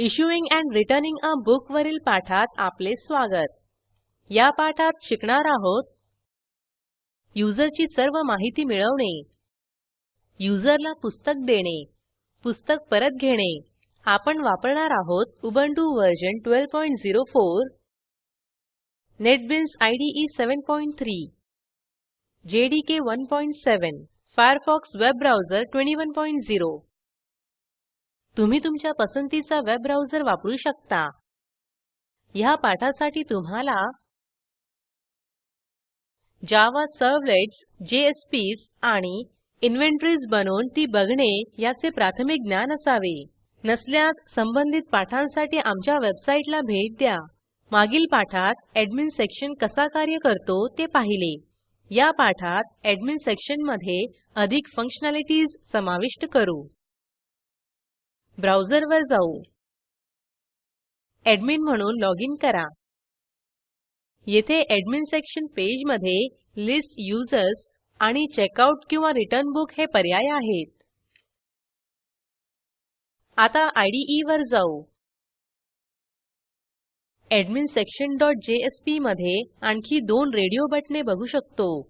Issuing and returning a book वरील पाठात आपले स्वागत. या पाठात शिकणार आहोत युजरची सर्व माहिती मिळवणे युजरला पुस्तक देणे पुस्तक परत घेणे. आपण वापरणार आहोत Ubuntu version 1204 NetBeans IDE 73 JDK 17 Firefox web browser 210 तुम्ही तुमच्या पसंतीचा वेब ब्राउझर वापरू शकता. ह्या पाठासाठी तुम्हाला जावा सर्व्हलेट्स जेएसपीएस आणि इन्व्हेंटरीज बनवून ती बघणे याचे प्राथमिक ज्ञान असावे. नसल्यास संबंधित पाठांसाठी आमच्या वेबसाईटला भेट द्या. मागील पाठात एडमिन सेक्शन कसा कार्य करतो ते पाहिले. या पाठात एडमिन सेक्शनमध्ये अधिक फंक्शनॅलिटीज समाविष्ट करू. ब्राउझरवर जाऊ. एडमिन म्हणून लॉगिन करा. येथे एडमिन सेक्शन पेजमध्ये लिस्ट यूजर्स आणि चेकआउट किंवा रिटर्न बुक हे पर्याय आहेत. आता IDE वर जाऊ. एडमिन सेक्शन डॉटमध्ये आणखी दोन रेडिओ बटणे बघू शकतो.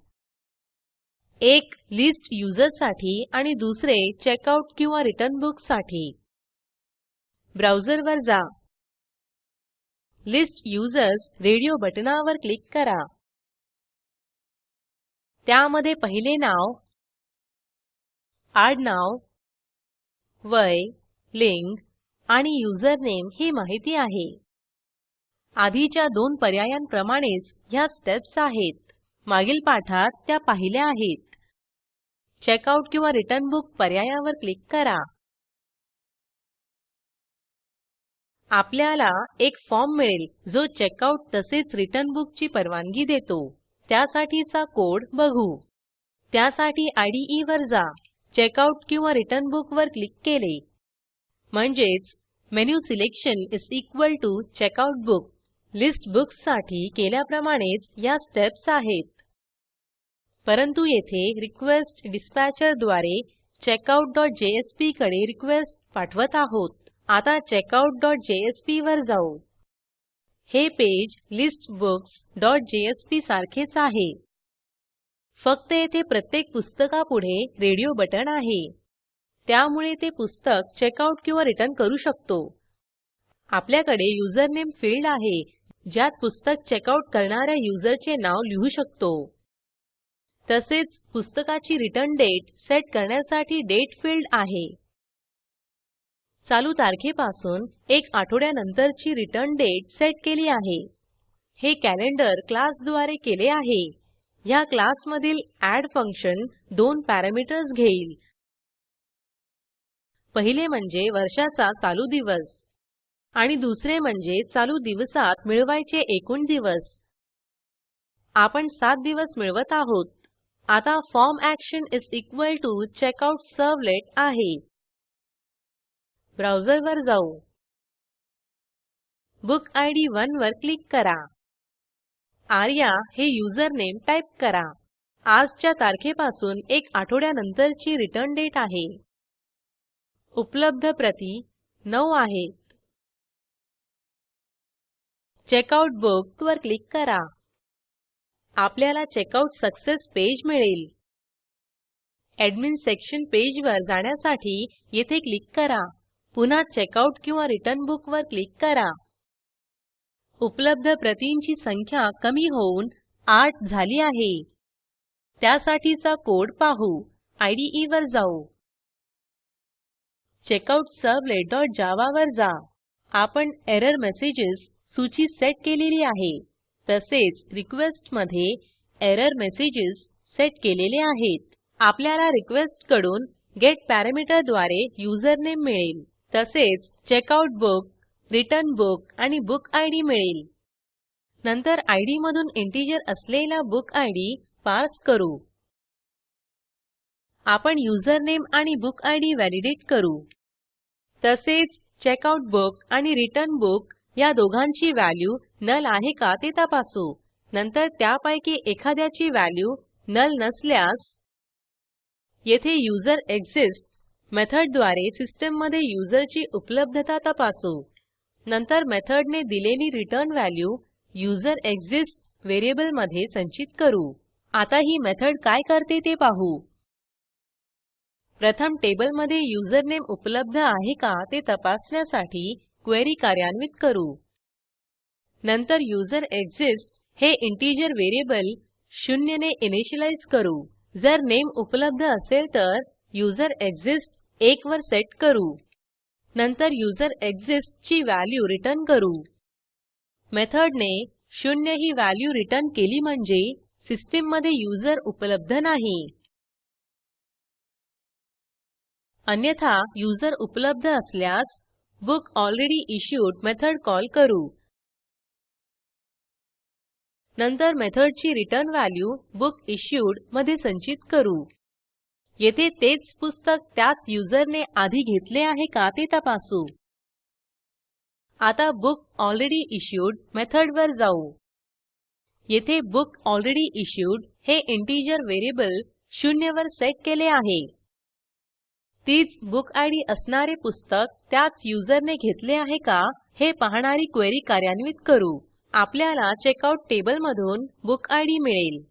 एक लिस्ट यूझर्ससाठी आणि दुसरे चेकआउट किंवा रिटर्न बुकसाठी. ब्राऊजरवर जा. लिस्ट यूझर्स रेडिओ बटणावर क्लिक करा. त्यामध्ये पहिले नाव आडनाव वय लिंग आणि युजरनेम ही माहिती आहे. आधीच्या दोन पर्यायांप्रमाणेच ह्या स्टेप्स आहेत. मागील पाठात त्या पाहिल्या आहेत. चेकआउट किंवा रिटर्न बुक पर्यायावर क्लिक करा. आपल्याला एक फॉर्म मिळेल जो चेकआउट तसेच रिटर्न बुक ची परवानगी देतो. त्यासाठीचा कोड बघू. त्यासाठी इदे वर जा. चेकआउट किंवा रिटर्न बुक वर क्लिक केले. म्हणजेच menu selection is equal to checkout book list बुक्ससाठी केल्याप्रमाणेच या स्टेप्स आहेत. परंतु येथे रिक्वेस्ट डिस्पॅचरद्वारे checkoutजेएसपी कडे रिक्वेस्ट पाठवत आहोत. आता checkoutजेएसपी वर जाऊ. हे पेज listbooksजेएसपी सारखेच आहे. फक्त येथे प्रत्येक पुस्तकापुढे रेडिओ बटण आहे. त्यामुळे ते पुस्तक चेकआउट किंवा रिटर्न करू शकतो. आपल्याकडे युजरनेम फील्ड आहे ज्यात पुस्तक चेकआउट करणाऱ्या युजरचे नाव लिहू शकतो. तसेच पुस्तकाची रिटर्न डेट सेट करण्यासाठी दाते फील्ड आहे. चालू तारखेपासून एक आठवड्यानंतरची रिटर्न डेट सेट केली आहे. हे कॅलेंडर क्लासद्वारे केले आहे. ह्या क्लासमधील एड फंक्शन दोन पॅरामीटर्स घेईल. पहिले म्हणजे वर्षाचा चालू दिवस आणि दुसरे म्हणजे चालू दिवसात मिळवायचे एकूण दिवस. आपण 7 दिवस मिळवत आहोत. आता form action is equal to checkout servlet आहे. ब्राऊजरवर जाऊ. बुक आयडी 1 वर क्लिक करा. आर्या हे युजरनेम टाईप करा. आजच्या तारखेपासून एक आठवड्यानंतरची रिटर्न डेट आहे. उपलब्ध प्रती 9 आहेत. चेकआउट बुक वर क्लिक करा. आपल्याला चेकआउट सक्सेस पेज मिळेल. एडमिन सेक्शन पेजवर जाण्यासाठी येथे क्लिक करा. पुन्हा चेकआउट किंवा रिटर्न बुक वर क्लिक करा. उपलब्ध प्रतींची संख्या कमी होऊन 8 झाली आहे. त्यासाठीचा कोड पाहू. इदे वर जाऊ. checkoutservletजावा वर जा. आपण एरर मेसेजेस सूची सेट केलेली आहे. तसेच रिक्वेस्टमध्ये एरर मेसेजेस सेट केलेले आहेत. आपल्याला रिक्वेस्टकडून गेट पॅरामीटरद्वारे युजरनेम मिळेल. तसेच चेकआउट बुक रिटर्न बुक आणि बुक इद मिळेल. नंतर इद मधून इंटिजर असलेला बुक इद पार्स करू. आपण युजरनेम आणि बुक इद व्हॅलिडेट करू. तसेच चेकआउट बुक आणि रिटर्न बुक या दोघांची व्हॅल्यू नल आहे का ते तपासू. नंतर त्यापैकी एखाद्याची व्हॅल्यू नल नसल्यास येथे युझरेक्सिस्ट्स मेथडद्वारे सिस्टीममधे युजरची उपलब्धता तपासू. नंतर मेथडने दिलेली रिटर्न व्हॅल्यू युझरेक्सिस्ट्स व्हेरिएबलमधे संचित करू. आता ही मेथड काय करते ते पाहू. प्रथम टेबलमधे युजरनेम उपलब्ध आहे का ते तपासण्यासाठी क्वेरी कार्यान्वित करू. नंतर युझरेक्सिस्ट्स हे इंटिजर व्हेरिएबल शून्यने इनिशियलाईज करू. जर नेम उपलब्ध असेल तर युझरेक्सिस्ट्स 1 वर सेट करू. नंतर युझरेक्सिस्ट्स ची व्हॅल्यू रिटर्न करू. मेथडने शून्य ही व्हॅल्यू रिटर्न केली म्हणजे सिस्टीममध्ये युजर उपलब्ध नाही. अन्यथा युजर उपलब्ध असल्यास book already issued method call करू. नंतर मेथडची रिटर्न व्हॅल्यू बुकिश्यूडमध्ये संचित करू. येथे तेच पुस्तक त्याच युजरने आधी घेतले आहे का ते तपासू. आता बुकलरेडीइश्युड मेथडवर जाऊ. येथे बुकलरेडीइश्युड हे इंटिजर व्हेरिएबल शून्यवर सेट केले आहे. तीच बुकिड असणारे पुस्तक त्याच युजरने घेतले आहे का हे पाहणारी क्वेरी कार्यान्वित करू. आपल्याला चेकआउट टेबलमधून बुकिड मिळेल.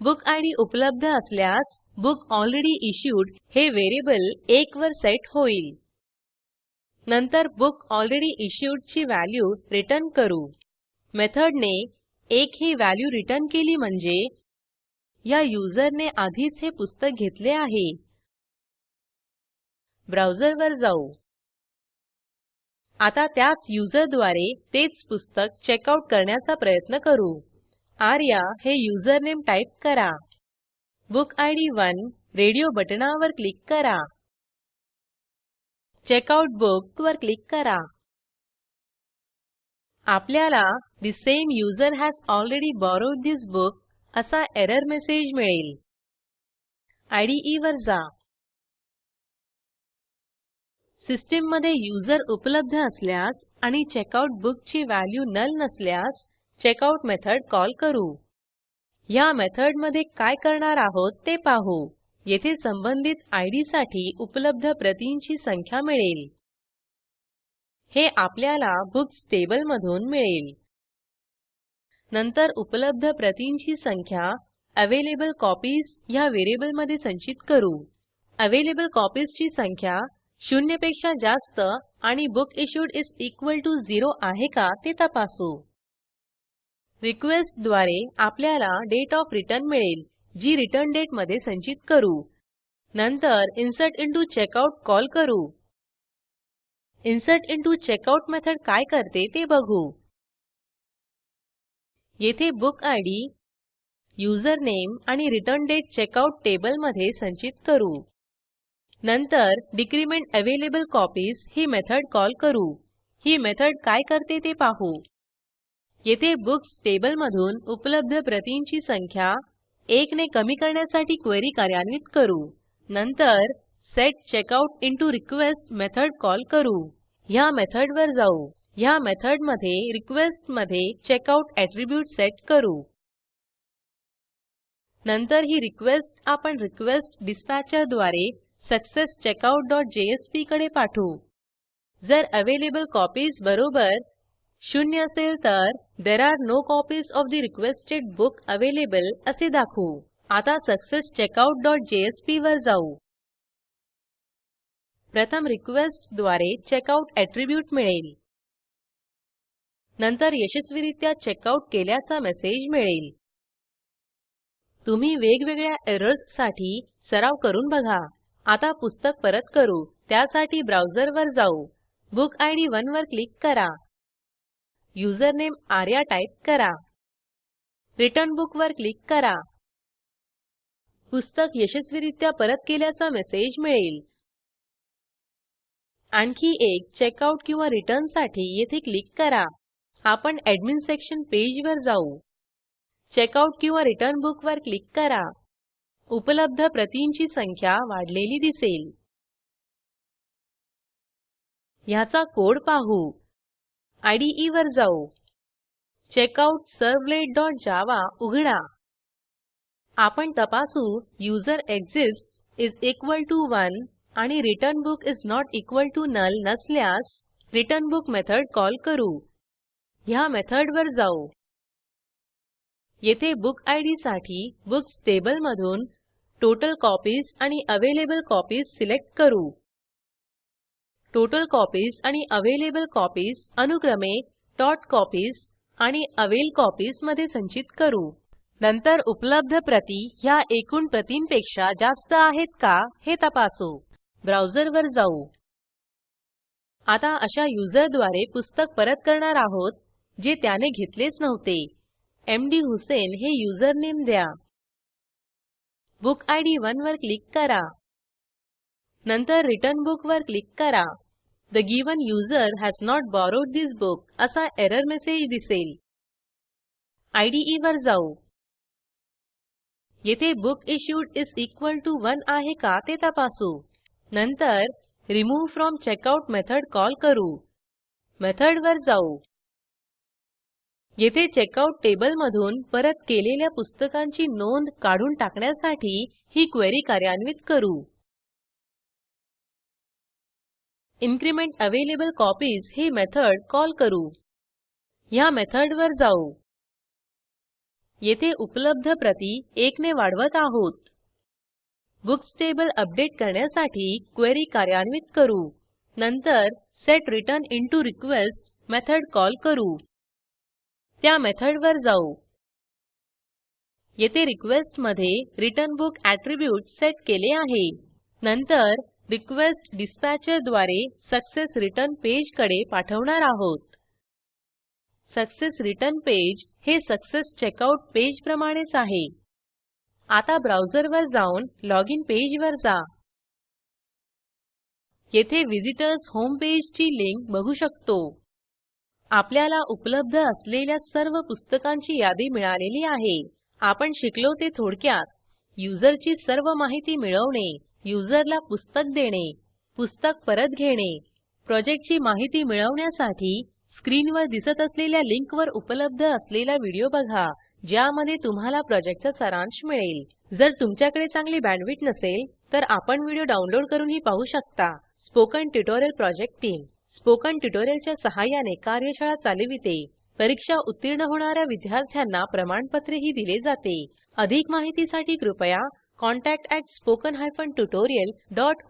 बुकिड उपलब्ध असल्यास बुकलरेडीइश्युड हे व्हेरिएबल 1 वर सेट होईल. नंतर बुकलरेडीइश्युड ची व्हॅल्यू रिटर्न करू. मेथडने 1 ही व्हॅल्यू रिटर्न केली म्हणजे ह्या युजरने आधीच हे पुस्तक घेतले आहे. ब्राऊजरवर जाऊ. आता त्याच युजरद्वारे तेच पुस्तक चेकआउट करण्याचा प्रयत्न करू. आर्या हे युजरनेम टाईप करा. बुकिड 1 रेडिओ बटणावर क्लिक करा. चेकआउट बुक वर क्लिक करा. आपल्याला the same user has already borrowed this book असा एरर मेसेज मिळेल. इदे वर जा. सिस्टीममधे यूजर उपलब्ध असल्यास आणि चेकआउट बुक ची व्हॅल्यू नल नसल्यास चेकआउट मेथड कॉल करू. ह्या मेथडमधे काय करणार आहोत ते पाहू. येथे संबंधित इदसाठी उपलब्ध प्रतींची संख्या मिळेल. हे आपल्याला बुक्स टेबलमधून मिळेल. नंतर उपलब्ध प्रतींची संख्या अवेलेबल कॉपीज ह्या व्हेरिएबलमधे संचित करू. अवेलेबल ची संख्या शून्यपेक्षा जास्त आणि book issued is equal to 0 आहे का ते तपासू. रिक्वेस्टद्वारे आपल्याला डेट ऑफ रिटर्न मिळेल जी रिटर्न डेटमध्ये संचित करू. नंतर इन्सर्ट इंटो चेकआउट कॉल करू. इन्सर्ट इंटो चेकआउट मेथड काय करते ते बघू. येथे बुक बुकिड युझरनेम आणि रिटर्न डेट चेकआउट टेबलमधे संचित करू. नंतर डिक्रीमेंट अवेलेबल कॉपीज ही मेथड कॉल करू. ही मेथड काय करते ते पाहू. येथे बुक्स टेबलमधून उपलब्ध प्रतींची संख्या 1 ने कमी करण्यासाठी क्वेरी कार्यान्वित करू. नंतर set checkout into request method call करू. ह्या मेथडवर जाऊ. ह्या मेथडमध्ये रिक्वेस्टमध्ये चेकआउट ऍट्रिब्यूट सेट करू. नंतर ही रिक्वेस्ट आपण रिक्वेस्ट डिस्पॅचरद्वारे सक्सेसचेकआउटकडे पाठवू. जर अवेलेबल कॉपीज बरोबर शून्य असेल तर there are no copies of the requested book available असे दाखवू. आता successcheckout.jsp वर जाऊ. प्रथम रिक्वेस्टद्वारे चेकआउट attribute मिळेल. नंतर यशस्वीरित्या चेकआउट केल्याचा मेसेज मिळेल. तुम्ही वेगवेगळ्या एरर्ससाठी सराव करून बघा. आता पुस्तक परत करू. त्यासाठी ब्राऊजरवर जाऊ. बुकिड 1 वर क्लिक करा. युजरनेम आर्या टाईप करा. रिटर्न बुक वर क्लिक करा. पुस्तक यशस्वीरित्या परत केल्याचा मेसेज मिळेल. आणखी एक चेकआउट किंवा रिटर्नसाठी येथे क्लिक करा. आपण एडमिन सेक्शन पेजवर जाऊ. चेकआउट किंवा रिटर्न बुक वर क्लिक करा. उपलब्ध प्रतींची संख्या वाढलेली दिसेल. ह्याचा कोड पाहू. इदे वर जाऊ. checkoutservletजावा उघडा. आपण तपासू युझरेक्सिस्ट्स इस इक्वॉल टीओ 1 आणि return book is not equal to null नसल्यास रिटर्न बुक मेथड कॉल करू. ह्या मेथडवर जाऊ. येथे बुक इदसाठी बुक्स टेबल मधून टोटल कॉपीज आणि अवेलेबल कॉपीज सिलेक्ट करू. टोटल कॉपीज आणि अवेलेबल कॉपीज अनुक्रमे टॉटकॉपीज आणि अवेलकॉपीजमध्ये संचित करू. नंतर उपलब्ध प्रती ह्या एकूण प्रतींपेक्षा जास्त आहेत का हे तपासू. ब्राउझरवर जाऊ. आता अशा युजरद्वारे पुस्तक परत करणार आहोत जे त्याने घेतलेच नव्हते. एमडी हुसेन हे युजरनेम द्या. बुक आयडी 1 वर क्लिक करा. नंतर रिटर्न बुक वर क्लिक करा. The given user has not borrowed this book असा एरर मेसेज दिसेल. IDE वर जाऊ. येथे book issued is equal to 1 आहे का ते तपासू. नंतर remove from checkout method call करू. मेथडवर जाऊ. येथे चेकआउट टेबलमधून परत केलेल्या पुस्तकांची नोंद काढून टाकण्यासाठी ही क्वेरी कार्यान्वित करू. इन्क्रिमेंट अवेलेबल कॉपीज ही मेथड कॉल करू. ह्या मेथडवर जाऊ. येथे उपलब्ध प्रती एकने वाढवत आहोत. बुक्स टेबल अपडेट करण्यासाठी क्वेरी कार्यान्वित करू. नंतर सेट्रेचरनिंटोरिक्वेस्ट मेथड कॉल करू. त्या मेथडवर जाऊ. येथे रिक्वेस्टमध्ये रिटर्न बुक एट्रिब्यूट सेट केले आहे. नंतर रिक्वेस्टडिस्पॅचरद्वारे सक्सेस रिटर्न पेजकडे पाठवणार आहोत. सक्सेस रिटर्न पेज हे सक्सेस चेकआउट पेज प्रमाणेच आहे. आता ब्राउझरवर जाऊन लॉगिन पेजवर जा. येथे व्हिझिटर्स होम पेजची लिंक बघू शकतो. आपल्याला उपलब्ध असलेल्या सर्व पुस्तकांची यादी मिळालेली आहे. आपण शिकलो ते थोडक्यात. युजरची सर्व माहिती मिळवणे. युजरला पुस्तक देणे पुस्तक परत घेणे प्रोजेक्टची माहिती मिळवण्यासाठी स्क्रीनवर दिसत असलेल्या लिंकवर उपलब्ध असलेला व्हिडिओ बघा ज्यामध्ये तुम्हाला प्रोजेक्टचा सारांश मिळेल. जर तुमच्याकडे चांगली बँडविड्थ नसेल तर आपण व्हिडिओ डाउनलोड करूनही पाहू शकता. Spoken tutorial project team. Spoken ट्युटोरियलच्या सहाय्याने कार्यशाळा चालविते. परीक्षा उत्तीर्ण होणाऱ्या विद्यार्थ्यांना प्रमाणपत्रही दिले जाते. अधिक माहितीसाठी कृपया contactspoken tutorialorg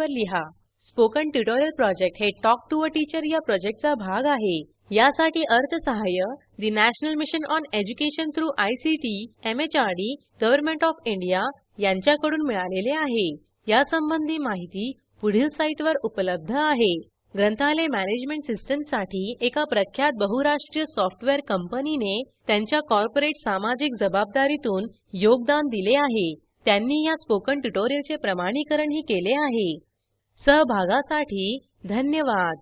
वर लिहा. स्पोकन ट्युटोरियल प्रोजेक्ट हे टॉक टू अ टीचर या प्रोजेक्टचा भाग आहे. यासाठी अर्थसहाय्य the national mission on education through ICT MHRD government of India यांच्याकडून मिळालेले आहे. यासंबंधी माहिती पुढील साईटवर उपलब्ध आहे. ग्रंथालय मॅनेजमेंट सिस्टमसाठी एका प्रख्यात बहुराष्ट्रीय सॉफ्टवेअर कंपनीने त्यांच्या कॉर्पोरेट सामाजिक जबाबदारीतून योगदान दिले आहे. त्यांनी या स्पोकन ट्युटोरियलचे प्रमाणीकरणही केले आहे. सहभागासाठी धन्यवाद.